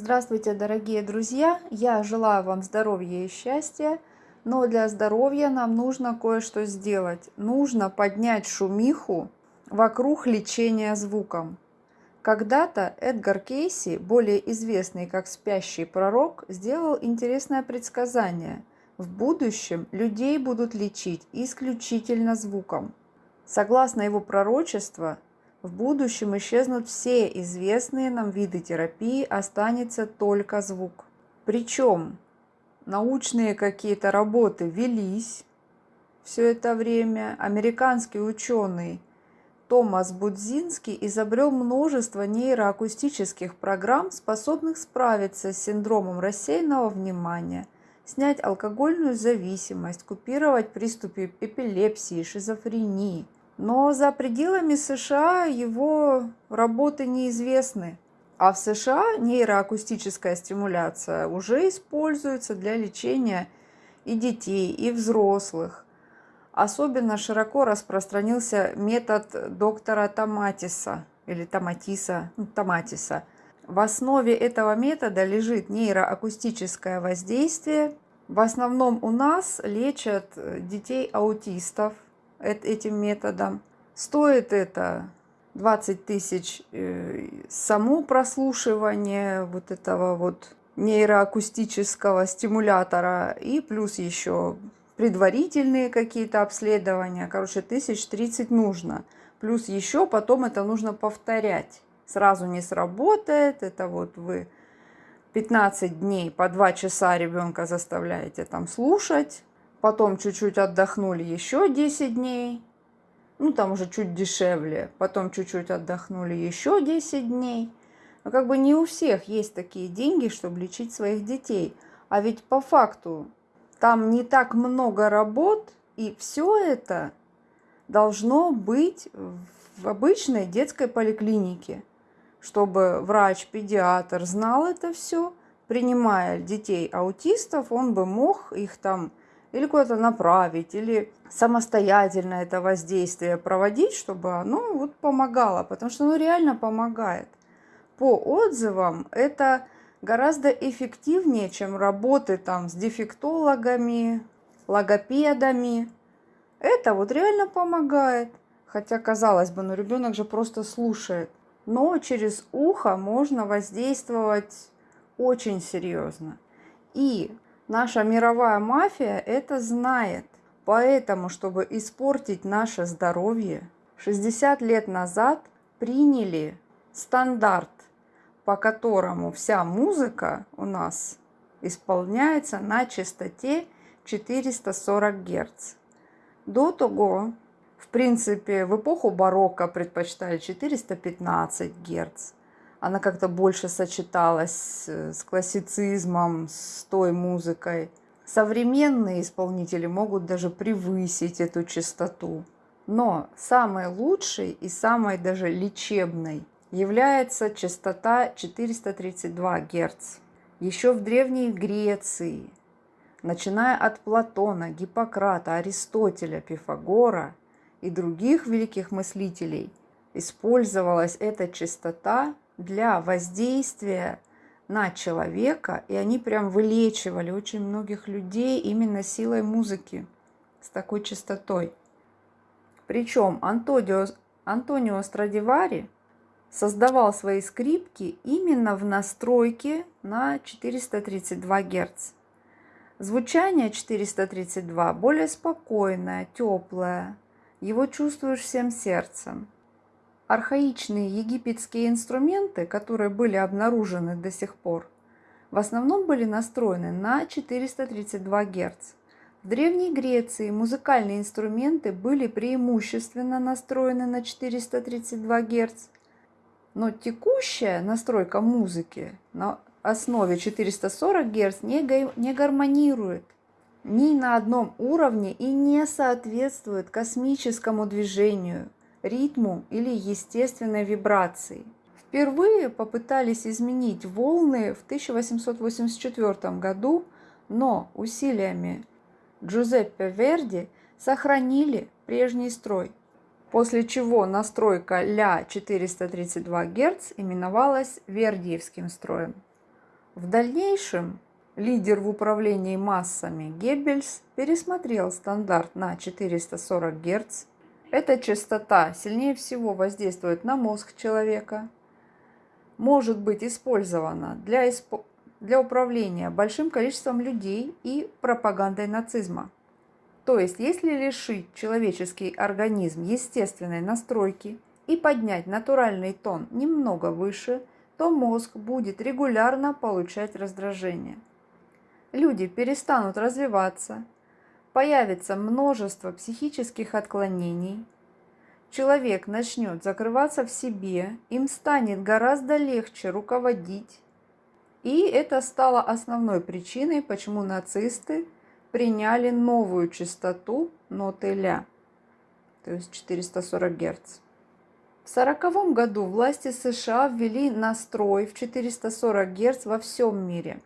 Здравствуйте, дорогие друзья! Я желаю вам здоровья и счастья, но для здоровья нам нужно кое-что сделать. Нужно поднять шумиху вокруг лечения звуком. Когда-то Эдгар Кейси, более известный как спящий пророк, сделал интересное предсказание. В будущем людей будут лечить исключительно звуком. Согласно его пророчеству, в будущем исчезнут все известные нам виды терапии, останется только звук. Причем научные какие-то работы велись все это время. Американский ученый Томас Будзинский изобрел множество нейроакустических программ, способных справиться с синдромом рассеянного внимания, снять алкогольную зависимость, купировать приступы эпилепсии, шизофрении – но за пределами США его работы неизвестны. А в США нейроакустическая стимуляция уже используется для лечения и детей, и взрослых. Особенно широко распространился метод доктора Томатиса или Томатиса, ну, Томатиса. В основе этого метода лежит нейроакустическое воздействие. В основном у нас лечат детей аутистов – этим методом. Стоит это 20 тысяч э, само прослушивание вот этого вот нейроакустического стимулятора и плюс еще предварительные какие-то обследования. Короче, тысяч тридцать нужно. Плюс еще потом это нужно повторять. Сразу не сработает. Это вот вы 15 дней по 2 часа ребенка заставляете там слушать. Потом чуть-чуть отдохнули еще 10 дней. Ну, там уже чуть дешевле. Потом чуть-чуть отдохнули еще 10 дней. Но как бы не у всех есть такие деньги, чтобы лечить своих детей. А ведь по факту там не так много работ, и все это должно быть в обычной детской поликлинике, чтобы врач-педиатр знал это все, принимая детей аутистов, он бы мог их там или куда-то направить, или самостоятельно это воздействие проводить, чтобы оно вот помогало, потому что оно реально помогает. По отзывам это гораздо эффективнее, чем работы там с дефектологами, логопедами. Это вот реально помогает. Хотя, казалось бы, ну ребенок же просто слушает. Но через ухо можно воздействовать очень серьезно. И Наша мировая мафия это знает. Поэтому, чтобы испортить наше здоровье, 60 лет назад приняли стандарт, по которому вся музыка у нас исполняется на частоте 440 Гц. До того, в принципе, в эпоху барокко предпочитали 415 Гц она как-то больше сочеталась с классицизмом, с той музыкой. Современные исполнители могут даже превысить эту частоту. Но самой лучшей и самой даже лечебной является частота 432 Гц. Еще в Древней Греции, начиная от Платона, Гиппократа, Аристотеля, Пифагора и других великих мыслителей, использовалась эта частота для воздействия на человека, и они прям вылечивали очень многих людей именно силой музыки с такой частотой. Причем Антонио, Антонио Страдивари создавал свои скрипки именно в настройке на 432 Гц. Звучание 432 более спокойное, теплое, его чувствуешь всем сердцем архаичные египетские инструменты, которые были обнаружены до сих пор, в основном были настроены на 432 Гц. В Древней Греции музыкальные инструменты были преимущественно настроены на 432 Гц, но текущая настройка музыки на основе 440 Гц не, гармонирует ни на одном уровне и не соответствует космическому движению – ритму или естественной вибрации. Впервые попытались изменить волны в 1884 году, но усилиями Джузеппе Верди сохранили прежний строй, после чего настройка ля 432 Гц именовалась Вердиевским строем. В дальнейшем лидер в управлении массами Геббельс пересмотрел стандарт на 440 Гц. Эта частота сильнее всего воздействует на мозг человека, может быть использована для, исп... для управления большим количеством людей и пропагандой нацизма. То есть, если лишить человеческий организм естественной настройки и поднять натуральный тон немного выше, то мозг будет регулярно получать раздражение. Люди перестанут развиваться, появится множество психических отклонений, человек начнет закрываться в себе, им станет гораздо легче руководить. И это стало основной причиной, почему нацисты приняли новую частоту ноты ля, то есть 440 Гц. В 1940 году власти США ввели настрой в 440 Гц во всем мире.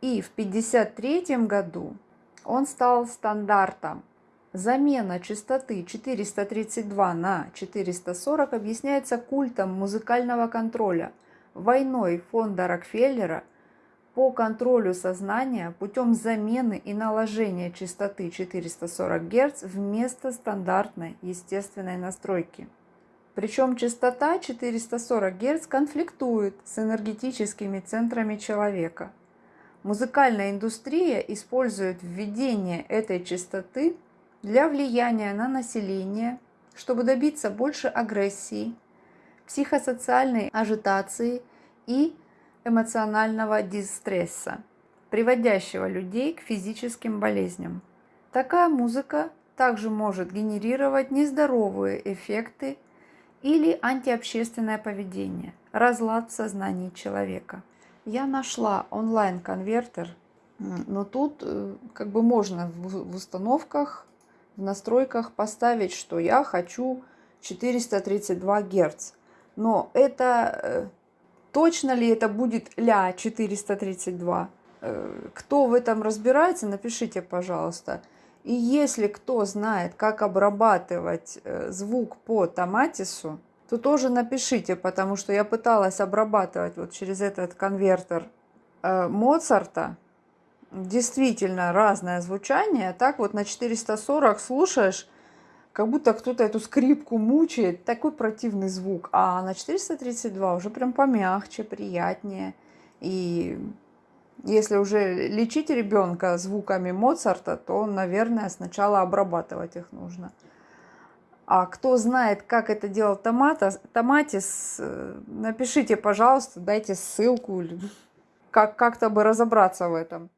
И в 1953 году он стал стандартом. Замена частоты 432 на 440 объясняется культом музыкального контроля, войной фонда Рокфеллера по контролю сознания путем замены и наложения частоты 440 Гц вместо стандартной естественной настройки. Причем частота 440 Гц конфликтует с энергетическими центрами человека. Музыкальная индустрия использует введение этой частоты для влияния на население, чтобы добиться больше агрессии, психосоциальной ажитации и эмоционального дистресса, приводящего людей к физическим болезням. Такая музыка также может генерировать нездоровые эффекты или антиобщественное поведение, разлад в сознании человека. Я нашла онлайн-конвертер, но тут э, как бы можно в установках, в настройках поставить, что я хочу 432 Гц. Но это э, Точно ли это будет ля 432? Э, кто в этом разбирается, напишите, пожалуйста. И если кто знает, как обрабатывать звук по томатису, то тоже напишите, потому что я пыталась обрабатывать вот через этот конвертер э, Моцарта. Действительно разное звучание. Так вот на 440 слушаешь, как будто кто-то эту скрипку мучает, такой противный звук. А на 432 уже прям помягче, приятнее. И если уже лечить ребенка звуками Моцарта, то, наверное, сначала обрабатывать их нужно. А кто знает, как это делал Томата, Томатис, э, напишите, пожалуйста, дайте ссылку, как как-то бы разобраться в этом.